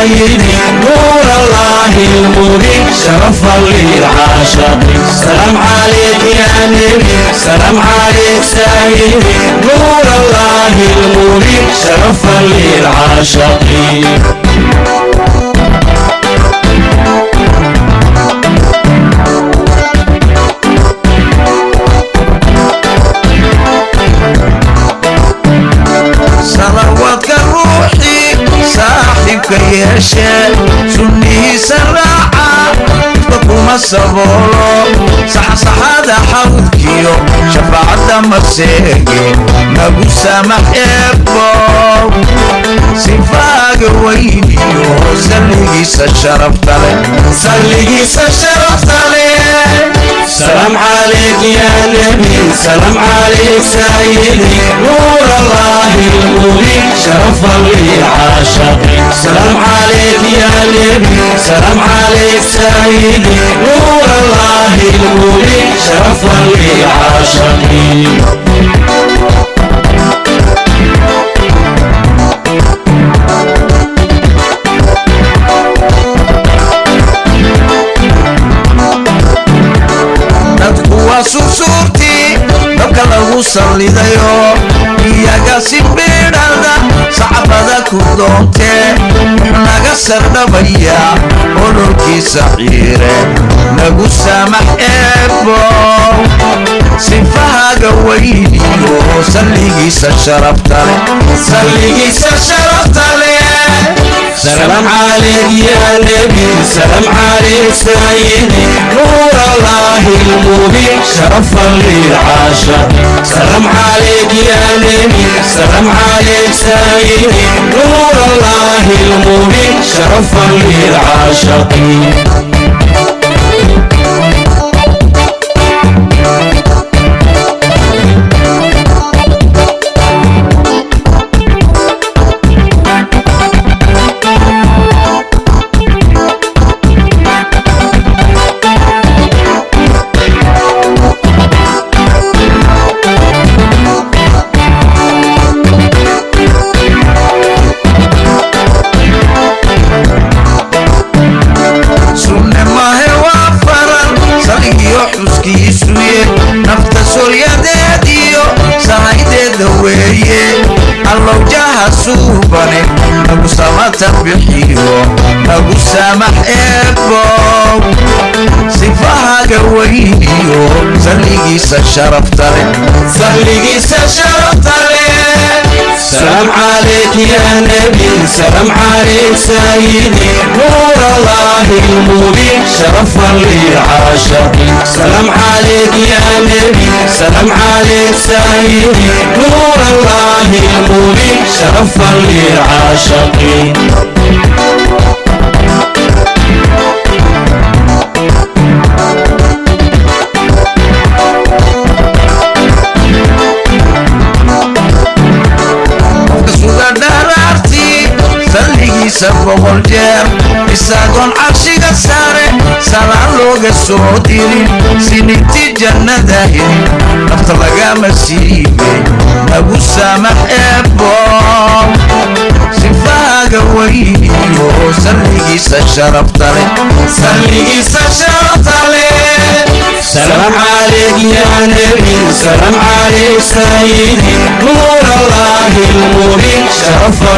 سيدي نور الله المبين شرفا للعاشقين سلام عليك يا نبي. سلام عليك سيدي. نور الله المبين شرفا للعاشقين saaxiibka yeeshe sunnihiisa raaca ifka kuma saboolo saxsaxada xawdkiyo shafaacadda maseege nagu samax eebow sifaaga weyniyo salligiisa sharafta leh salligiisa sharafta leh سلام عليك يا نبي سلام عليك سيدي نور الله المبين شرفا للعاشقين سلام عليك يا نبي سلام عليك سيدي نور الله waa sursuurtii dabka lagu sallidayo iyaga si biidhada sacbada ku doontee naga sardhabaya ololkiisa ciire nagu samax eebow sifahaga weyniyo salligiisa sharafta leh salligiisa sharafta leh سلام عليك يا نبي سلام عليك سيدي نور الله المبين شرفا للعاشق سلام عليك يا نبي سلام عليك سيدي نور الله المبين شرفا للعاشقين. Allowjaha suubane nagu samata bixiyo nagu samax eebow sifahaga weyniyo salligiisa sharafta leh salligiisa sharafta leh سلام عليك يا نبي سلام عليك سيدي. نور الله المبين شرفا للعاشقين سلام عليك يا نبي سلام عليك سيدي. نور الله المبين شرفا للعاشقين sare salaan looga soo dirin sininti jannada helin nafta lagama siibe nagu samax eebow sifaaga weyniyo salligiisa sharafta leh salligiisa sharafta leh سلام عليك يا نبي سلام عليك سيدي نور الله المبين شرفا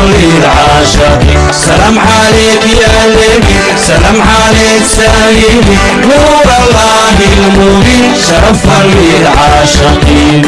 سلام عليك يا نبي سلام عليك سيدي نور الله المبين شرفا للعاشقين